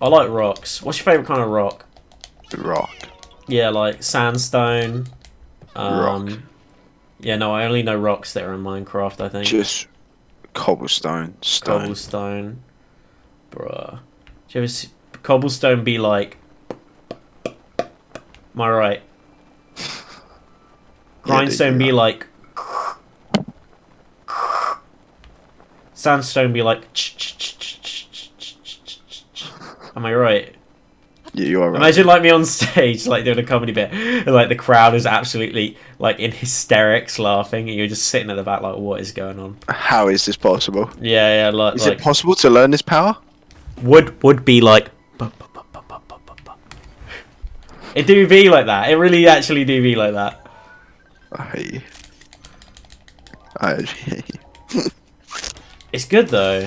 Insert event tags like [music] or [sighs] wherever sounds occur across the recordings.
I like rocks. What's your favourite kind of rock? Rock. Yeah, like sandstone. Um, Rock. Yeah, no, I only know rocks that are in Minecraft, I think. Just cobblestone. Stone. Cobblestone. Bruh. Do you ever see cobblestone be like. Am I right? [laughs] Grindstone dude, be like. Sandstone be like. Am I right? Yeah, you are right. Imagine like me on stage, like doing a comedy bit, and like the crowd is absolutely like in hysterics, laughing, and you're just sitting at the back, like, what is going on? How is this possible? Yeah, yeah, like, Is like it possible to learn this power? would would be like. It do be like that. It really actually do be like that. I hate you. I hate you. It's good though.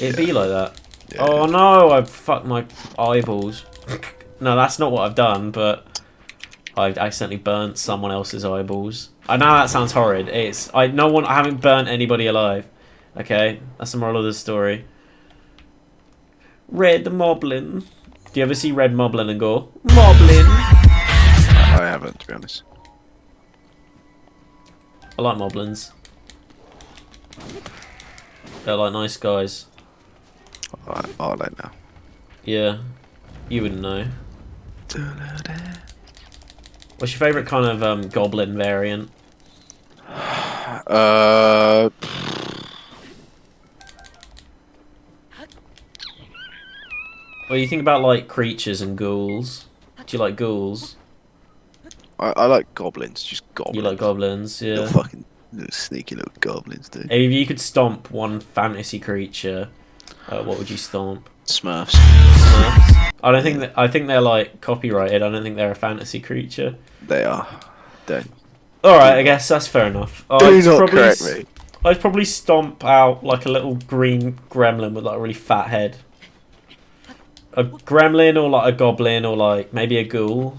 It'd be like that. Yeah. Oh no! I fucked my eyeballs. no, that's not what I've done, but I accidentally burnt someone else's eyeballs. I know that sounds horrid. It's I no one. I haven't burnt anybody alive. Okay, that's the moral of the story. Red Moblin. Do you ever see Red Moblin and go Moblin? I haven't, to be honest. I like Moblins. They're like nice guys. I, I'll let now. Yeah, you wouldn't know. What's your favourite kind of um, goblin variant? [sighs] Uh, Well, you think about like creatures and ghouls. Do you like ghouls? I, I like goblins. Just goblins. You like goblins, Little yeah. fucking little sneaky little goblins, dude. If you could stomp one fantasy creature, uh, what would you stomp? Smurfs. Smurfs? I don't think that. I think they're like copyrighted. I don't think they're a fantasy creature. They are. Don't. All right, I guess that's fair enough. Do I'd not probably correct me. I'd probably stomp out like a little green gremlin with like a really fat head. A gremlin or like a goblin or like maybe a ghoul.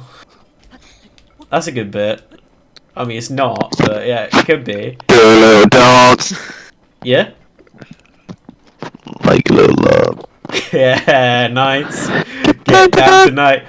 That's a good bit. I mean, it's not, but yeah, it could be. Do a little dance. Yeah? Like a little love. [laughs] Yeah, nice. [laughs] Get down tonight.